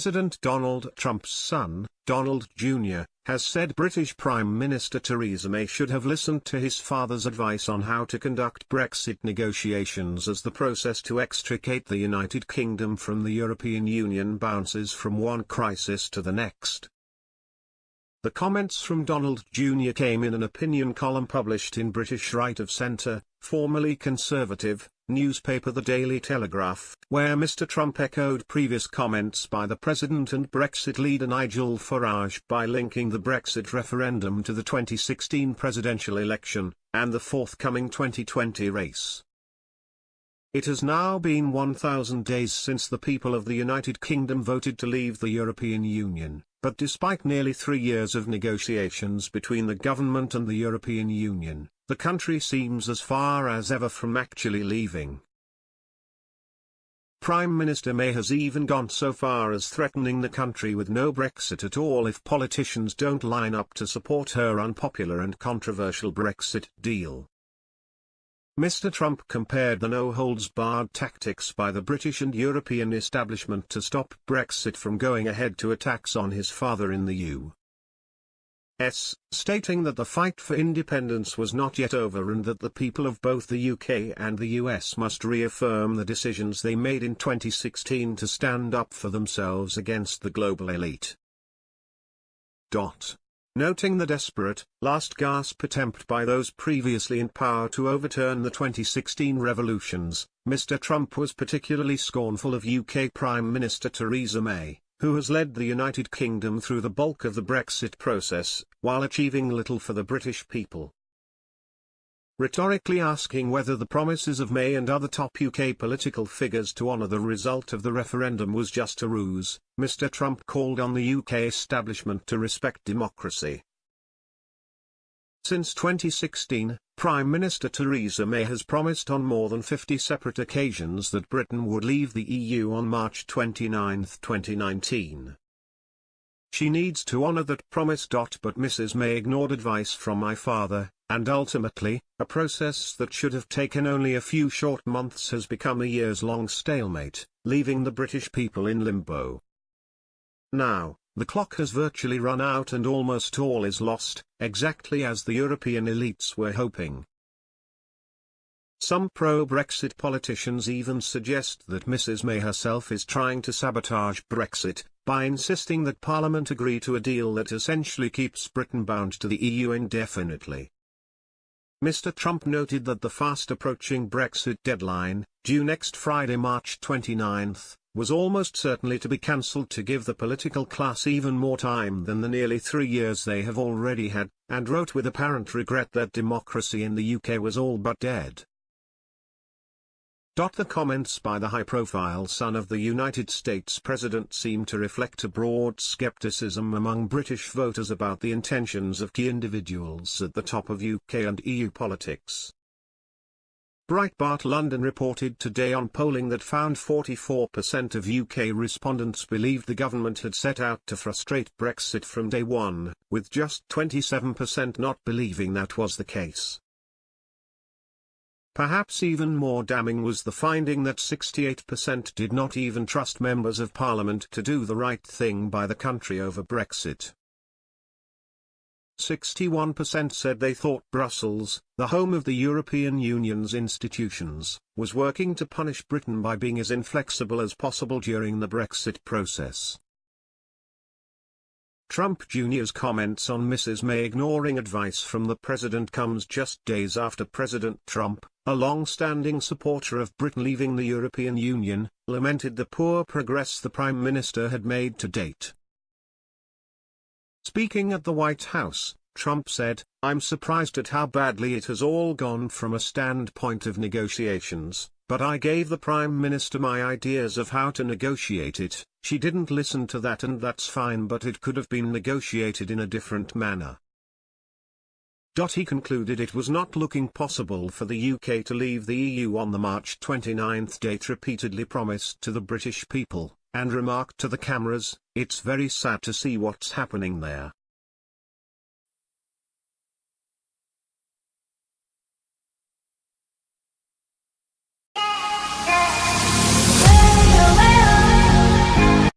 President Donald Trump's son, Donald Jr., has said British Prime Minister Theresa May should have listened to his father's advice on how to conduct Brexit negotiations as the process to extricate the United Kingdom from the European Union bounces from one crisis to the next. The comments from Donald Jr. came in an opinion column published in British Right of Centre, formerly Conservative, newspaper The Daily Telegraph, where Mr. Trump echoed previous comments by the President and Brexit leader Nigel Farage by linking the Brexit referendum to the 2016 presidential election, and the forthcoming 2020 race. It has now been 1,000 days since the people of the United Kingdom voted to leave the European Union, but despite nearly three years of negotiations between the government and the European Union, the country seems as far as ever from actually leaving. Prime Minister May has even gone so far as threatening the country with no Brexit at all if politicians don't line up to support her unpopular and controversial Brexit deal. Mr. Trump compared the no-holds-barred tactics by the British and European establishment to stop Brexit from going ahead to attacks on his father in the U.S., stating that the fight for independence was not yet over and that the people of both the UK and the US must reaffirm the decisions they made in 2016 to stand up for themselves against the global elite. Dot. Noting the desperate, last-gasp attempt by those previously in power to overturn the 2016 revolutions, Mr. Trump was particularly scornful of UK Prime Minister Theresa May, who has led the United Kingdom through the bulk of the Brexit process, while achieving little for the British people rhetorically asking whether the promises of May and other top UK political figures to honour the result of the referendum was just a ruse, Mr Trump called on the UK establishment to respect democracy. Since 2016, Prime Minister Theresa May has promised on more than 50 separate occasions that Britain would leave the EU on March 29, 2019. She needs to honour that promise. But Mrs May ignored advice from my father, and ultimately, a process that should have taken only a few short months has become a years-long stalemate, leaving the British people in limbo. Now, the clock has virtually run out and almost all is lost, exactly as the European elites were hoping. Some pro-Brexit politicians even suggest that Mrs May herself is trying to sabotage Brexit, by insisting that Parliament agree to a deal that essentially keeps Britain bound to the EU indefinitely. Mr. Trump noted that the fast-approaching Brexit deadline, due next Friday March 29, was almost certainly to be cancelled to give the political class even more time than the nearly three years they have already had, and wrote with apparent regret that democracy in the UK was all but dead. The comments by the high-profile son of the United States President seem to reflect a broad skepticism among British voters about the intentions of key individuals at the top of UK and EU politics. Breitbart London reported today on polling that found 44% of UK respondents believed the government had set out to frustrate Brexit from day one, with just 27% not believing that was the case. Perhaps even more damning was the finding that 68% did not even trust members of parliament to do the right thing by the country over Brexit. 61% said they thought Brussels, the home of the European Union's institutions, was working to punish Britain by being as inflexible as possible during the Brexit process. Trump Jr.'s comments on Mrs. May ignoring advice from the president comes just days after President Trump, a long-standing supporter of Britain leaving the European Union, lamented the poor progress the Prime Minister had made to date. Speaking at the White House, Trump said, I'm surprised at how badly it has all gone from a standpoint of negotiations, but I gave the Prime Minister my ideas of how to negotiate it, she didn't listen to that and that's fine but it could have been negotiated in a different manner. He concluded it was not looking possible for the UK to leave the EU on the March 29 date repeatedly promised to the British people, and remarked to the cameras, it's very sad to see what's happening there.